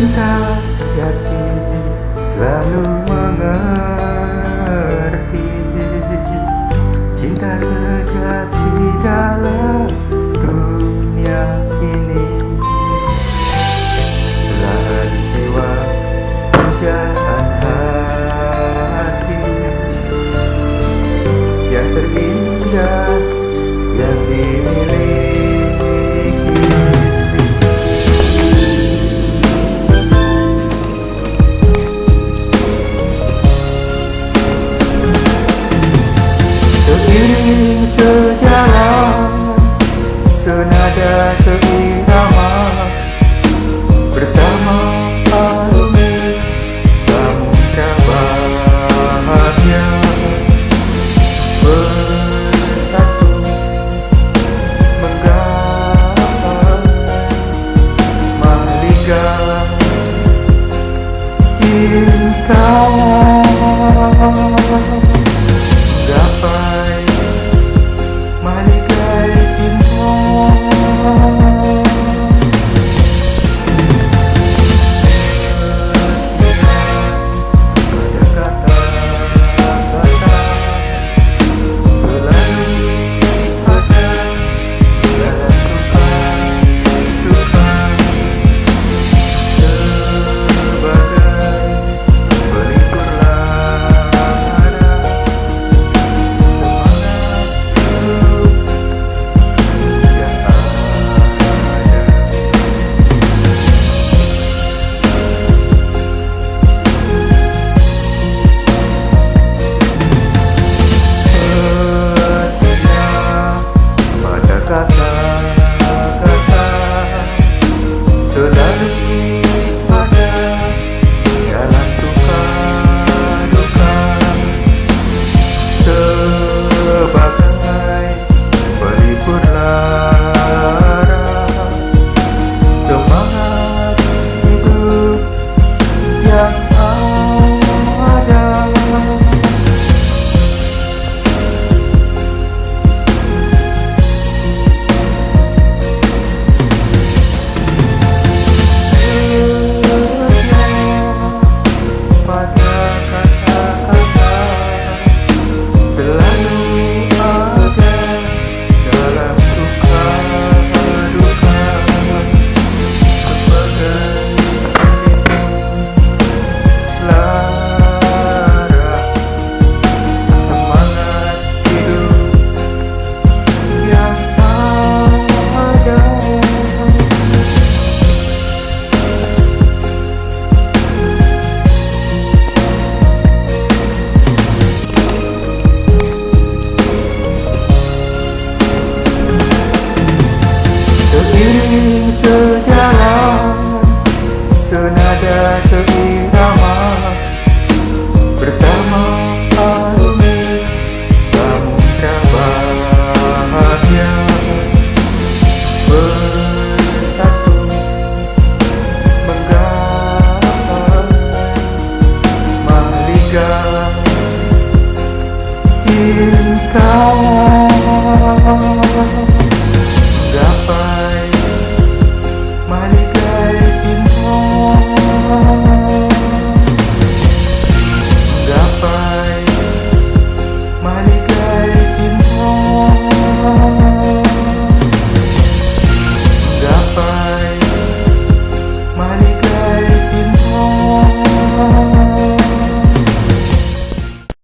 cinta sejati selalu mengerti. Cinta sejati dalam dunia ini. Belahan jiwa pujaan hati. Yang terindah Cinta Seiring sejalan Senada seirama Bersama alumi Samudra bahagia. Bersatu Menggapai Mahliga Cinta